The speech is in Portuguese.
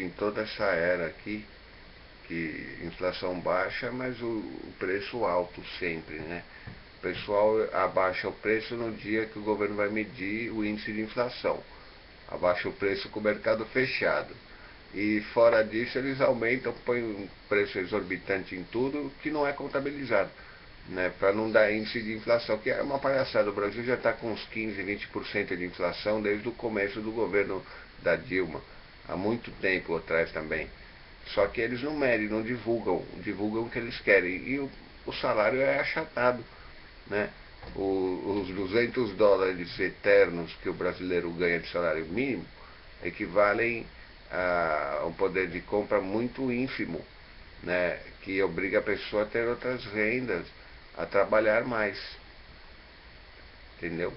em toda essa era aqui, que inflação baixa, mas o, o preço alto sempre, né? O pessoal abaixa o preço no dia que o governo vai medir o índice de inflação. Abaixa o preço com o mercado fechado. E fora disso eles aumentam, põem um preço exorbitante em tudo que não é contabilizado. Né, para não dar índice de inflação, que é uma palhaçada. O Brasil já está com uns 15, 20% de inflação desde o começo do governo da Dilma há muito tempo atrás também. Só que eles não medem, não divulgam, divulgam o que eles querem. E o, o salário é achatado. Né? O, os 200 dólares eternos que o brasileiro ganha de salário mínimo equivalem a um poder de compra muito ínfimo, né? que obriga a pessoa a ter outras rendas, a trabalhar mais. Entendeu?